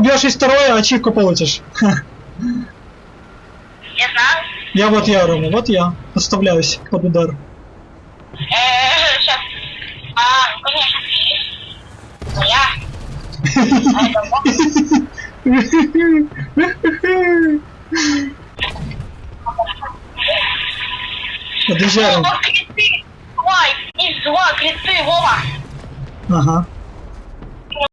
убьешь из второе, а ачивку получишь. Я знаю. Я вот я, Рома, вот я. Подставляюсь под удар. Э, а, а Подъезжаем. Из два криты, Вова. Ага.